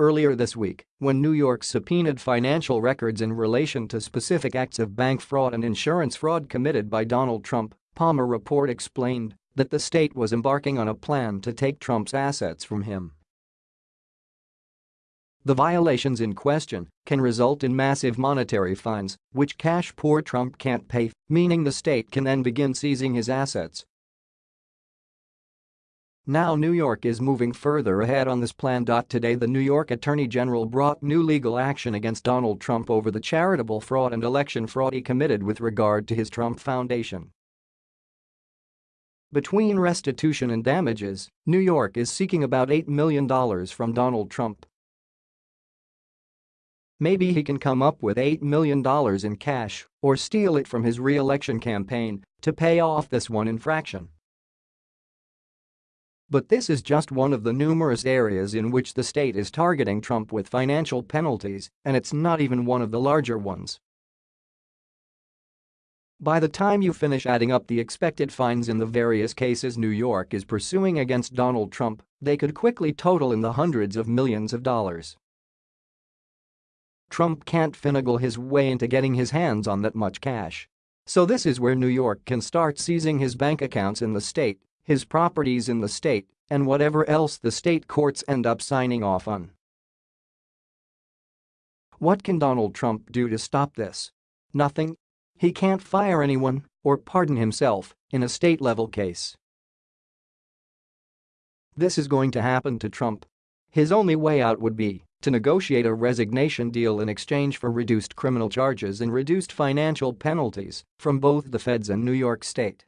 Earlier this week, when New York subpoenaed financial records in relation to specific acts of bank fraud and insurance fraud committed by Donald Trump, Palmer report explained that the state was embarking on a plan to take Trump's assets from him. The violations in question can result in massive monetary fines, which cash-poor Trump can't pay, meaning the state can then begin seizing his assets. Now New York is moving further ahead on this plan. Today the New York Attorney General brought new legal action against Donald Trump over the charitable fraud and election fraud he committed with regard to his Trump Foundation. Between restitution and damages, New York is seeking about $8 million from Donald Trump. Maybe he can come up with $8 million in cash or steal it from his re-election campaign to pay off this one infraction. But this is just one of the numerous areas in which the state is targeting Trump with financial penalties, and it's not even one of the larger ones. By the time you finish adding up the expected fines in the various cases New York is pursuing against Donald Trump, they could quickly total in the hundreds of millions of dollars. Trump can't finagle his way into getting his hands on that much cash. So this is where New York can start seizing his bank accounts in the state, his properties in the state, and whatever else the state courts end up signing off on. What can Donald Trump do to stop this? Nothing. He can't fire anyone or pardon himself in a state-level case. This is going to happen to Trump. His only way out would be to negotiate a resignation deal in exchange for reduced criminal charges and reduced financial penalties from both the feds and New York State.